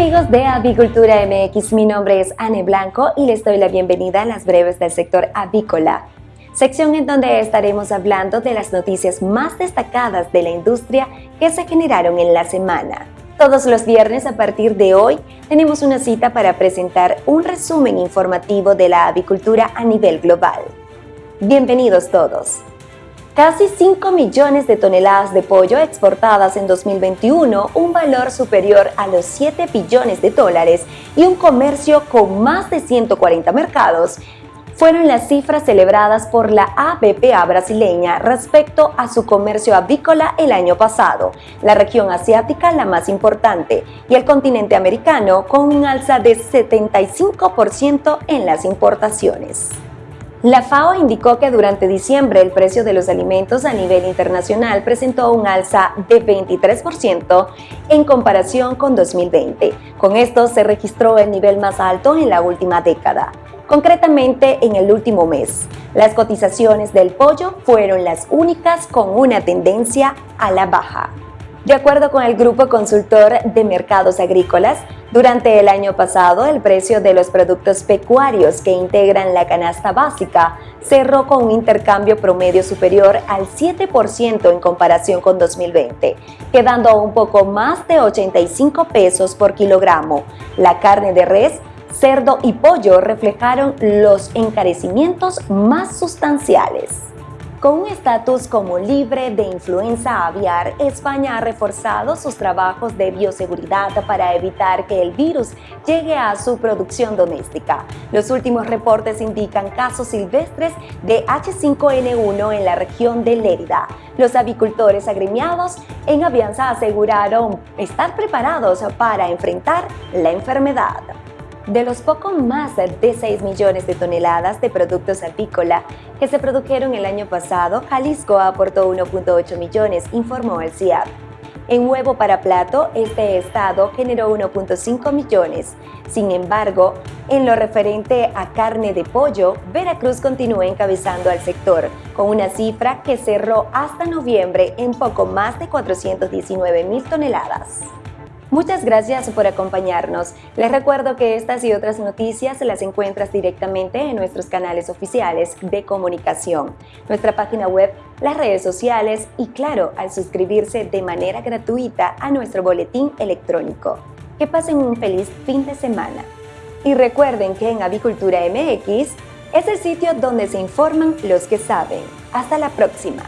Amigos de Avicultura MX, mi nombre es Anne Blanco y les doy la bienvenida a las breves del sector avícola, sección en donde estaremos hablando de las noticias más destacadas de la industria que se generaron en la semana. Todos los viernes a partir de hoy tenemos una cita para presentar un resumen informativo de la avicultura a nivel global. Bienvenidos todos. Casi 5 millones de toneladas de pollo exportadas en 2021, un valor superior a los 7 billones de dólares y un comercio con más de 140 mercados, fueron las cifras celebradas por la ABPA brasileña respecto a su comercio avícola el año pasado, la región asiática la más importante y el continente americano con un alza de 75% en las importaciones. La FAO indicó que durante diciembre el precio de los alimentos a nivel internacional presentó un alza de 23% en comparación con 2020. Con esto se registró el nivel más alto en la última década. Concretamente, en el último mes, las cotizaciones del pollo fueron las únicas con una tendencia a la baja. De acuerdo con el Grupo Consultor de Mercados Agrícolas, durante el año pasado el precio de los productos pecuarios que integran la canasta básica cerró con un intercambio promedio superior al 7% en comparación con 2020, quedando un poco más de 85 pesos por kilogramo. La carne de res cerdo y pollo reflejaron los encarecimientos más sustanciales. Con un estatus como libre de influenza aviar, España ha reforzado sus trabajos de bioseguridad para evitar que el virus llegue a su producción doméstica. Los últimos reportes indican casos silvestres de H5N1 en la región de Lérida. Los avicultores agremiados en Avianza aseguraron estar preparados para enfrentar la enfermedad. De los poco más de 6 millones de toneladas de productos apícola que se produjeron el año pasado, Jalisco aportó 1.8 millones, informó el CIAP. En huevo para plato, este estado generó 1.5 millones. Sin embargo, en lo referente a carne de pollo, Veracruz continúa encabezando al sector, con una cifra que cerró hasta noviembre en poco más de 419 mil toneladas. Muchas gracias por acompañarnos. Les recuerdo que estas y otras noticias las encuentras directamente en nuestros canales oficiales de comunicación, nuestra página web, las redes sociales y claro, al suscribirse de manera gratuita a nuestro boletín electrónico. Que pasen un feliz fin de semana. Y recuerden que en Avicultura MX es el sitio donde se informan los que saben. Hasta la próxima.